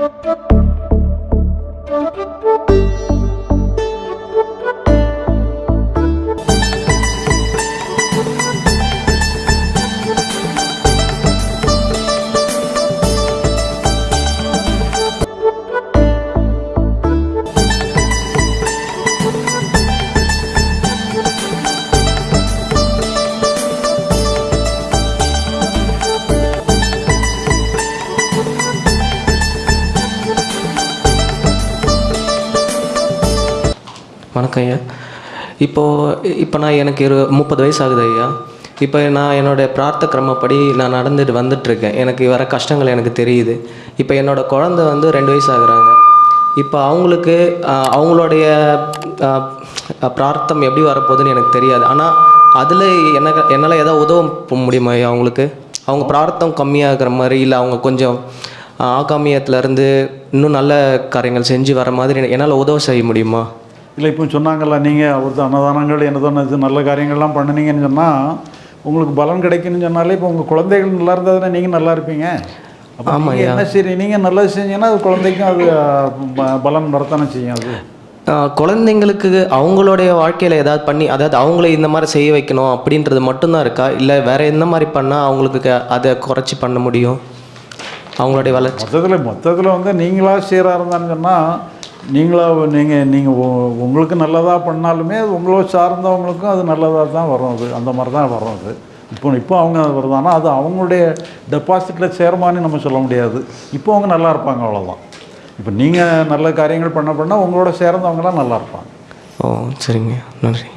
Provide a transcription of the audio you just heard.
Thank you. வணக்கம் ஐயா. இப்போது இப்போ நான் எனக்கு இரு முப்பது வயசு ஆகுது ஐயா. இப்போ நான் என்னுடைய பிரார்த்த கிரமப்படி நான் நடந்துட்டு வந்துட்டுருக்கேன். எனக்கு வர கஷ்டங்கள் எனக்கு தெரியுது. இப்போ என்னோடய குழந்தை வந்து ரெண்டு வயசு ஆகுறாங்க இப்போ அவங்களுக்கு அவங்களுடைய பிரார்த்தம் எப்படி வரப்போகுதுன்னு எனக்கு தெரியாது. ஆனால் அதில் எனக்கு என்னால் ஏதாவது உதவ முடியுமா ஐயா அவங்களுக்கு? அவங்க பிரார்த்தம் கம்மியாகிற மாதிரி இல்லை அவங்க கொஞ்சம் ஆகாமியத்துலேருந்து இன்னும் நல்ல காரியங்கள் செஞ்சு வர மாதிரி என்னால் உதவ செய்ய முடியுமா? இல்லை இப்போ சொன்னாங்கல்ல நீங்கள் அவருக்கு அன்னதானங்கள் என்னதான இது நல்ல காரியங்கள்லாம் பண்ணினீங்கன்னு சொன்னால் உங்களுக்கு பலன் கிடைக்குன்னு சொன்னாலே இப்போ உங்கள் குழந்தைகள் நல்லா இருந்தால் தானே நீங்கள் நல்லா இருப்பீங்க. அப்போ ஆமாம் என்ன சரி நீங்கள் நல்லது செஞ்சீங்கன்னா அது குழந்தைக்கும் அது அஹ், ப- பலன் வரத்தானே செய்யும் அது. குழந்தைங்களுக்கு அவங்களுடைய வாழ்க்கையில் ஏதாவது பண்ணி அதாவது அவங்கள இந்த மாதிரி செய்ய வைக்கணும் அப்படின்றது மட்டும்தான் இருக்கா? இல்லை வேற எந்த மாதிரி பண்ணால் அவங்களுக்கு அதை குறைச்சி பண்ண முடியும்? அவங்களுடைய வளர்ச்சி. மொத்தத்தில் மொத்தத்தில் வந்து நீங்களாக சீராக இருந்தான்னு சொன்னால் நீங்களாக நீங்கள் நீங்கள் உங்களுக்கு நல்லதாக பண்ணாலுமே அது உங்களை சார்ந்தவங்களுக்கும் அது நல்லதாக தான் வரும் அது. அந்த மாதிரி தான் வரும் அது. இப்போ இப்போ அவங்க வருதானா அது அவங்களுடைய டெபாசிட்டில் சேருமான்னு நம்ம சொல்ல முடியாது. இப்போ அவங்க நல்லா இருப்பாங்க அவ்வளோதான் இப்போ நீங்கள் நல்ல காரியங்கள் பண்ண பண்ணால் உங்களோட சேர்ந்தவங்களாம் நல்லா இருப்பாங்க. ஓ சரிங்க. நன்றி.